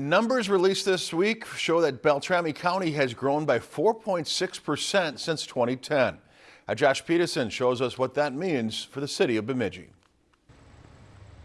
Numbers released this week show that Beltrami County has grown by 4.6% since 2010. Now Josh Peterson shows us what that means for the city of Bemidji.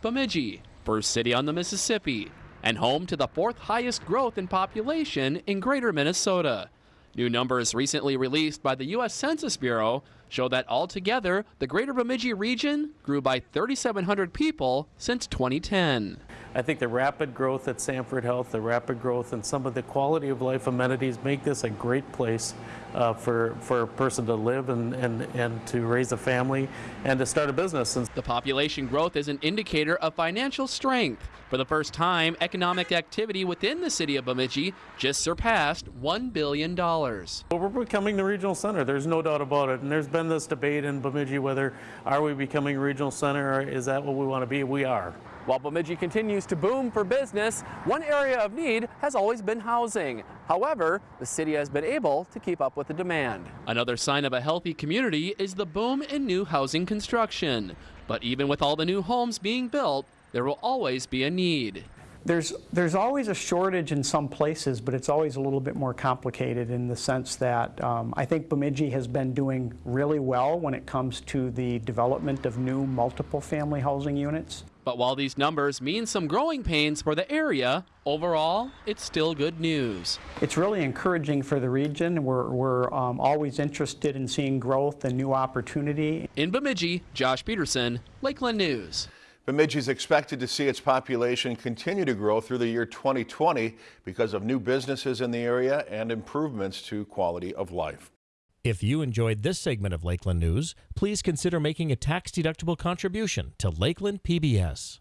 Bemidji, first city on the Mississippi, and home to the fourth highest growth in population in greater Minnesota. New numbers recently released by the U.S. Census Bureau show that altogether, the greater Bemidji region grew by 3,700 people since 2010. I think the rapid growth at Sanford Health, the rapid growth and some of the quality of life amenities make this a great place uh, for, for a person to live and, and, and to raise a family and to start a business. The population growth is an indicator of financial strength. For the first time, economic activity within the city of Bemidji just surpassed $1 billion. Well, we're becoming the regional center. There's no doubt about it. And there's been this debate in Bemidji whether are we becoming a regional center or is that what we want to be? We are. While Bemidji continues to boom for business, one area of need has always been housing. However, the city has been able to keep up with the demand. Another sign of a healthy community is the boom in new housing construction. But even with all the new homes being built, there will always be a need. There's, there's always a shortage in some places, but it's always a little bit more complicated in the sense that um, I think Bemidji has been doing really well when it comes to the development of new multiple family housing units. But while these numbers mean some growing pains for the area, overall, it's still good news. It's really encouraging for the region. We're, we're um, always interested in seeing growth and new opportunity. In Bemidji, Josh Peterson, Lakeland News. Bemidji is expected to see its population continue to grow through the year 2020 because of new businesses in the area and improvements to quality of life. If you enjoyed this segment of Lakeland News, please consider making a tax-deductible contribution to Lakeland PBS.